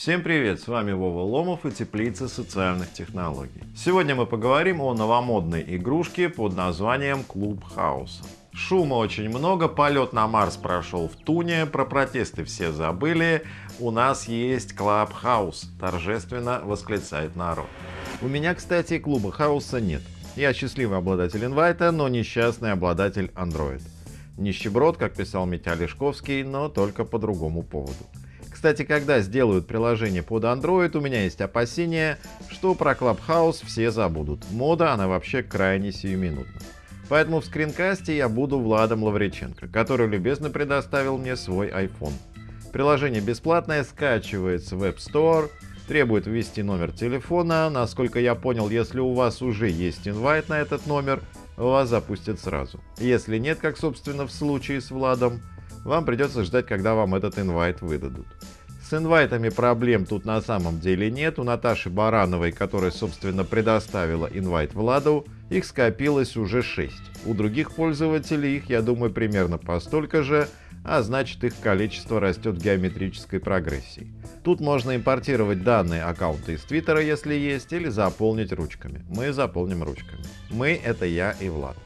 Всем привет, с вами Вова Ломов и Теплица социальных технологий. Сегодня мы поговорим о новомодной игрушке под названием Clubhouse. Шума очень много, полет на Марс прошел втуне, про протесты все забыли, у нас есть Clubhouse, торжественно восклицает народ. У меня, кстати, Clubhouse 'а нет. Я счастливый обладатель инвайта, но несчастный обладатель Android. Нищеброд, как писал Митя Алешковский, но только по другому поводу. Кстати, когда сделают приложение под Android, у меня есть опасения, что про Clubhouse все забудут. Мода, она вообще крайне сиюминутна. Поэтому в скринкасте я буду Владом Лавриченко, который любезно предоставил мне свой iPhone. Приложение бесплатное, скачивается в App Store, требует ввести номер телефона. Насколько я понял, если у вас уже есть инвайт на этот номер, вас запустят сразу. Если нет, как собственно в случае с Владом, вам придется ждать, когда вам этот инвайт выдадут. С инвайтами проблем тут на самом деле нет. У Наташи Барановой, которая, собственно, предоставила инвайт Владу, их скопилось уже 6. У других пользователей их, я думаю, примерно по столько же, а значит их количество растет в геометрической прогрессии. Тут можно импортировать данные аккаунта из Твиттера, если есть, или заполнить ручками. Мы заполним ручками. Мы — это я и Влад.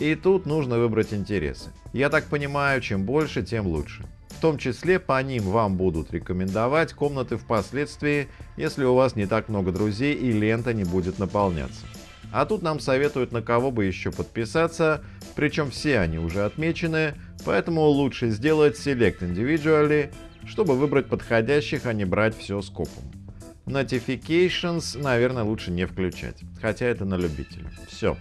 И тут нужно выбрать интересы. Я так понимаю, чем больше, тем лучше. В том числе по ним вам будут рекомендовать комнаты впоследствии, если у вас не так много друзей и лента не будет наполняться. А тут нам советуют на кого бы еще подписаться, причем все они уже отмечены, поэтому лучше сделать Select Individually, чтобы выбрать подходящих, а не брать все скопом. Notifications, наверное, лучше не включать, хотя это на любителя. Все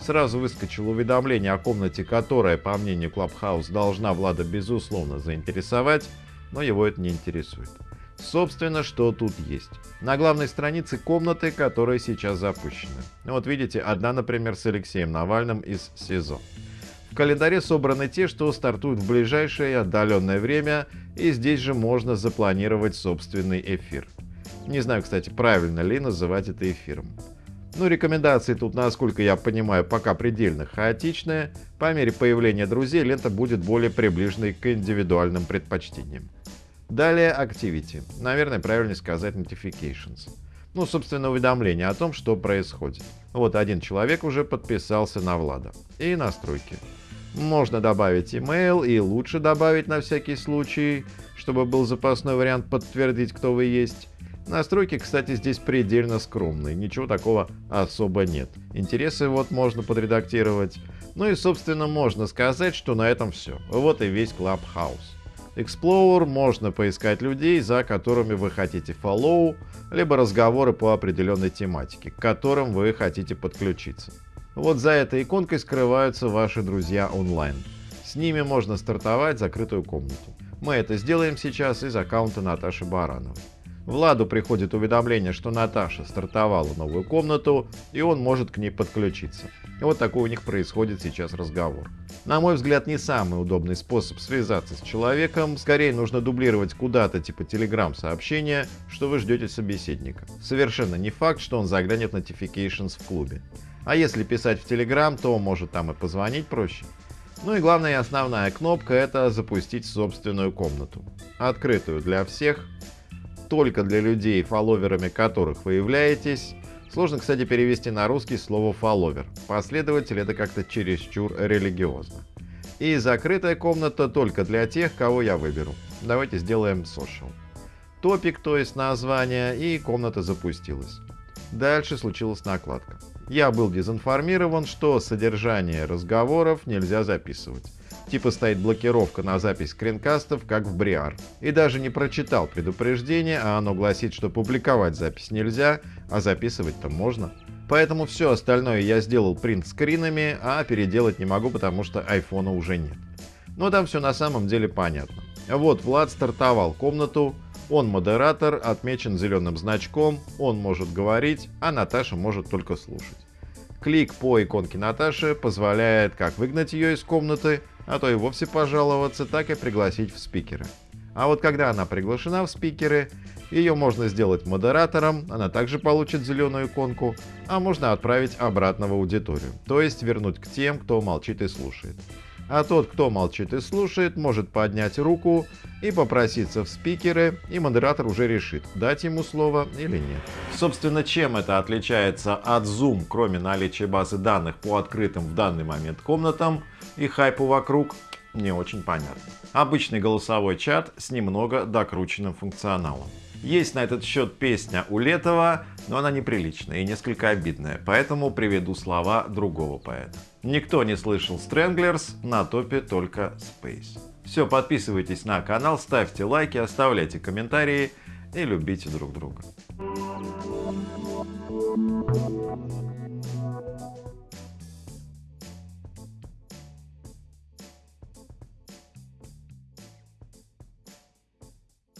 сразу выскочило уведомление о комнате, которая, по мнению Clubhouse, должна Влада безусловно заинтересовать, но его это не интересует. Собственно, что тут есть. На главной странице комнаты, которые сейчас запущены. Вот видите, одна, например, с Алексеем Навальным из СИЗО. В календаре собраны те, что стартуют в ближайшее отдаленное время, и здесь же можно запланировать собственный эфир. Не знаю, кстати, правильно ли называть это эфиром. Ну, рекомендации тут, насколько я понимаю, пока предельно хаотичные. По мере появления друзей лента будет более приближенной к индивидуальным предпочтениям. Далее Activity. Наверное, правильнее сказать Notifications. Ну, собственно, уведомление о том, что происходит. Вот один человек уже подписался на Влада. И настройки. Можно добавить email и лучше добавить на всякий случай, чтобы был запасной вариант подтвердить, кто вы есть. Настройки, кстати, здесь предельно скромные, ничего такого особо нет. Интересы вот можно подредактировать. Ну и, собственно, можно сказать, что на этом все. Вот и весь Clubhouse. Explorer можно поискать людей, за которыми вы хотите follow, либо разговоры по определенной тематике, к которым вы хотите подключиться. Вот за этой иконкой скрываются ваши друзья онлайн. С ними можно стартовать закрытую комнату. Мы это сделаем сейчас из аккаунта Наташи Барановой. Владу приходит уведомление, что Наташа стартовала новую комнату, и он может к ней подключиться. И вот такой у них происходит сейчас разговор. На мой взгляд, не самый удобный способ связаться с человеком. Скорее нужно дублировать куда-то типа Telegram сообщения, что вы ждете собеседника. Совершенно не факт, что он заглянет notifications в клубе. А если писать в Telegram, то может там и позвонить проще. Ну и главная и основная кнопка это запустить собственную комнату. Открытую для всех, только для людей, фолловерами которых вы являетесь. Сложно, кстати, перевести на русский слово «фолловер». Последователь — это как-то чересчур религиозно. И закрытая комната только для тех, кого я выберу. Давайте сделаем social. Топик, то есть название, и комната запустилась. Дальше случилась накладка. Я был дезинформирован, что содержание разговоров нельзя записывать. Типа стоит блокировка на запись скринкастов, как в Бриар. И даже не прочитал предупреждение, а оно гласит, что публиковать запись нельзя, а записывать-то можно. Поэтому все остальное я сделал принт скринами, а переделать не могу, потому что айфона уже нет. Но там все на самом деле понятно. Вот Влад стартовал комнату, он модератор, отмечен зеленым значком, он может говорить, а Наташа может только слушать. Клик по иконке Наташи позволяет как выгнать ее из комнаты, а то и вовсе пожаловаться, так и пригласить в спикеры. А вот когда она приглашена в спикеры, ее можно сделать модератором, она также получит зеленую иконку, а можно отправить обратно в аудиторию, то есть вернуть к тем, кто молчит и слушает. А тот, кто молчит и слушает, может поднять руку и попроситься в спикеры, и модератор уже решит, дать ему слово или нет. Собственно, чем это отличается от Zoom, кроме наличия базы данных по открытым в данный момент комнатам и хайпу вокруг, не очень понятно. Обычный голосовой чат с немного докрученным функционалом. Есть на этот счет песня у Летова, но она неприличная и несколько обидная, поэтому приведу слова другого поэта. Никто не слышал Stranglers, на топе только Space. Все, подписывайтесь на канал, ставьте лайки, оставляйте комментарии и любите друг друга.